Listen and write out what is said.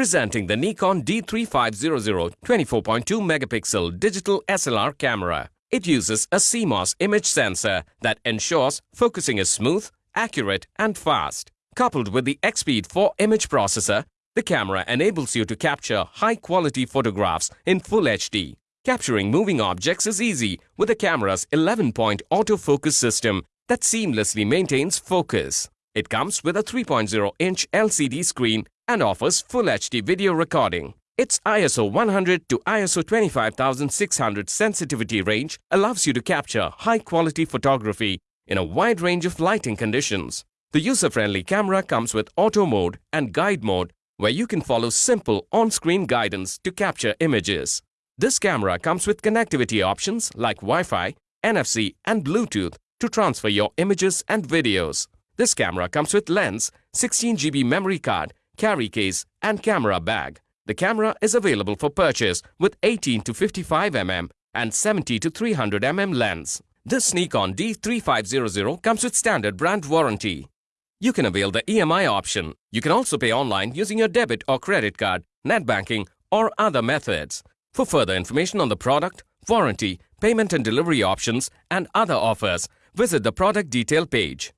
Presenting the Nikon D3500 24.2 megapixel digital SLR camera. It uses a CMOS image sensor that ensures focusing is smooth, accurate and fast. Coupled with the EXPEED 4 image processor, the camera enables you to capture high-quality photographs in Full HD. Capturing moving objects is easy with the camera's 11-point autofocus system that seamlessly maintains focus. It comes with a 3.0-inch LCD screen and offers Full HD video recording. Its ISO 100 to ISO 25600 sensitivity range allows you to capture high-quality photography in a wide range of lighting conditions. The user-friendly camera comes with auto mode and guide mode where you can follow simple on-screen guidance to capture images. This camera comes with connectivity options like Wi-Fi, NFC and Bluetooth to transfer your images and videos. This camera comes with lens, 16GB memory card, carry case and camera bag. The camera is available for purchase with 18 to 55 mm and 70 to 300 mm lens. This Nikon D3500 comes with standard brand warranty. You can avail the EMI option. You can also pay online using your debit or credit card, net banking or other methods. For further information on the product, warranty, payment and delivery options and other offers, visit the product detail page.